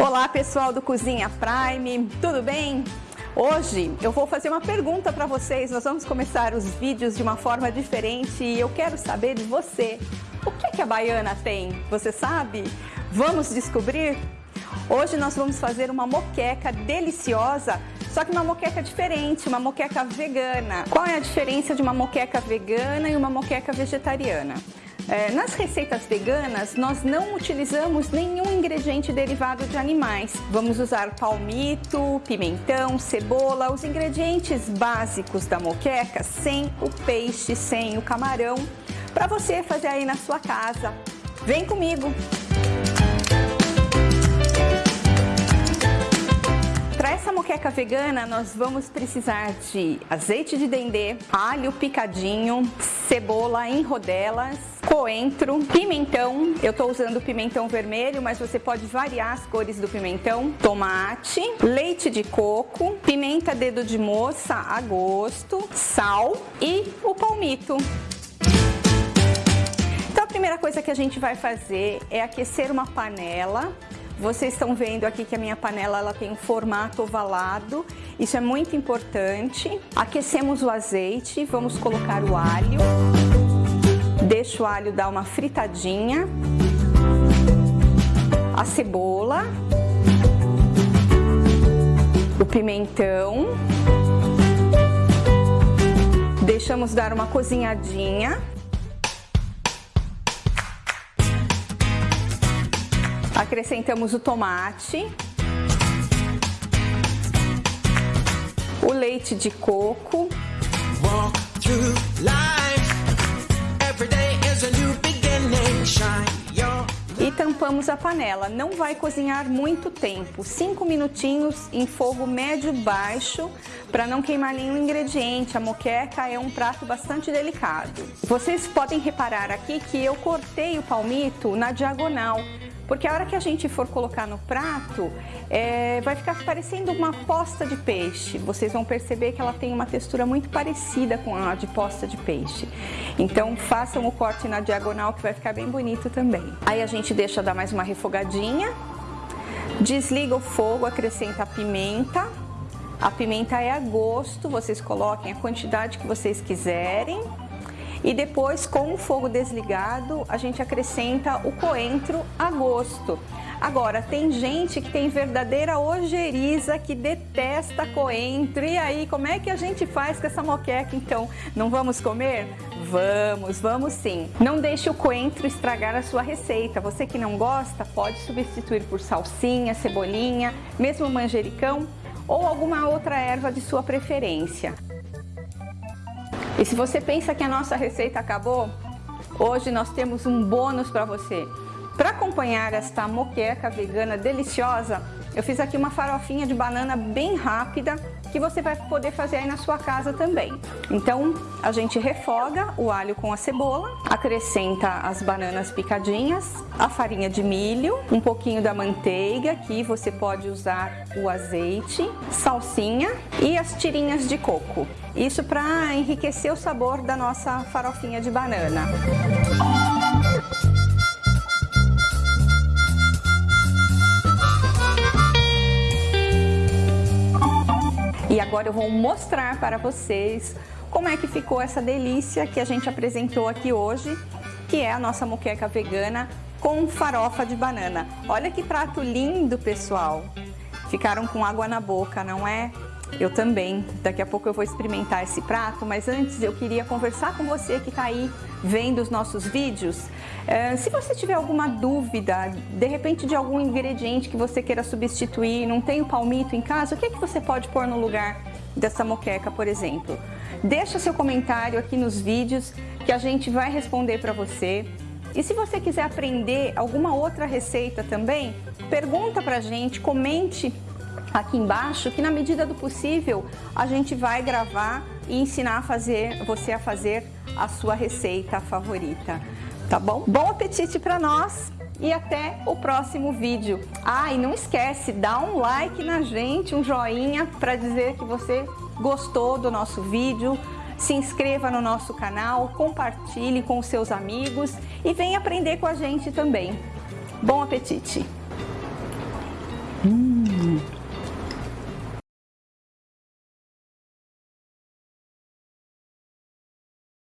Olá pessoal do Cozinha Prime, tudo bem? Hoje eu vou fazer uma pergunta para vocês, nós vamos começar os vídeos de uma forma diferente e eu quero saber de você, o que, que a baiana tem? Você sabe? Vamos descobrir? Hoje nós vamos fazer uma moqueca deliciosa, só que uma moqueca diferente, uma moqueca vegana. Qual é a diferença de uma moqueca vegana e uma moqueca vegetariana? É, nas receitas veganas, nós não utilizamos nenhum ingrediente derivado de animais. Vamos usar palmito, pimentão, cebola, os ingredientes básicos da moqueca, sem o peixe, sem o camarão, para você fazer aí na sua casa. Vem comigo! Para essa moqueca vegana, nós vamos precisar de azeite de dendê, alho picadinho, cebola em rodelas, coentro, pimentão, eu estou usando pimentão vermelho, mas você pode variar as cores do pimentão, tomate, leite de coco, pimenta dedo de moça a gosto, sal e o palmito. Então a primeira coisa que a gente vai fazer é aquecer uma panela vocês estão vendo aqui que a minha panela ela tem um formato ovalado, isso é muito importante. Aquecemos o azeite, vamos colocar o alho. Deixa o alho dar uma fritadinha. A cebola. O pimentão. Deixamos dar uma cozinhadinha. Acrescentamos o tomate. O leite de coco. Walk through life. Tampamos a panela. Não vai cozinhar muito tempo, 5 minutinhos em fogo médio baixo para não queimar nenhum ingrediente. A moqueca é um prato bastante delicado. Vocês podem reparar aqui que eu cortei o palmito na diagonal porque a hora que a gente for colocar no prato, é, vai ficar parecendo uma posta de peixe. Vocês vão perceber que ela tem uma textura muito parecida com a de posta de peixe. Então façam o corte na diagonal que vai ficar bem bonito também. Aí a gente deixa dar mais uma refogadinha, desliga o fogo, acrescenta a pimenta. A pimenta é a gosto, vocês coloquem a quantidade que vocês quiserem. E depois, com o fogo desligado, a gente acrescenta o coentro a gosto. Agora, tem gente que tem verdadeira ojeriza, que detesta coentro. E aí, como é que a gente faz com essa moqueca, então? Não vamos comer? Vamos, vamos sim. Não deixe o coentro estragar a sua receita. Você que não gosta, pode substituir por salsinha, cebolinha, mesmo manjericão ou alguma outra erva de sua preferência. E se você pensa que a nossa receita acabou, hoje nós temos um bônus para você. Para acompanhar esta moqueca vegana deliciosa, eu fiz aqui uma farofinha de banana bem rápida que você vai poder fazer aí na sua casa também. Então, a gente refoga o alho com a cebola, acrescenta as bananas picadinhas, a farinha de milho, um pouquinho da manteiga, que você pode usar o azeite, salsinha e as tirinhas de coco. Isso para enriquecer o sabor da nossa farofinha de banana. Agora eu vou mostrar para vocês como é que ficou essa delícia que a gente apresentou aqui hoje, que é a nossa moqueca vegana com farofa de banana. Olha que prato lindo, pessoal! Ficaram com água na boca, não é? Eu também. Daqui a pouco eu vou experimentar esse prato, mas antes eu queria conversar com você que está aí vendo os nossos vídeos. É, se você tiver alguma dúvida, de repente de algum ingrediente que você queira substituir, não tem o palmito em casa, o que, é que você pode pôr no lugar dessa moqueca, por exemplo? Deixa seu comentário aqui nos vídeos que a gente vai responder para você. E se você quiser aprender alguma outra receita também, pergunta pra gente, comente aqui embaixo que na medida do possível a gente vai gravar e ensinar a fazer, você a fazer a sua receita favorita, tá bom? Bom apetite para nós e até o próximo vídeo. Ah, e não esquece, dá um like na gente, um joinha para dizer que você gostou do nosso vídeo, se inscreva no nosso canal, compartilhe com seus amigos e venha aprender com a gente também. Bom apetite! Hum.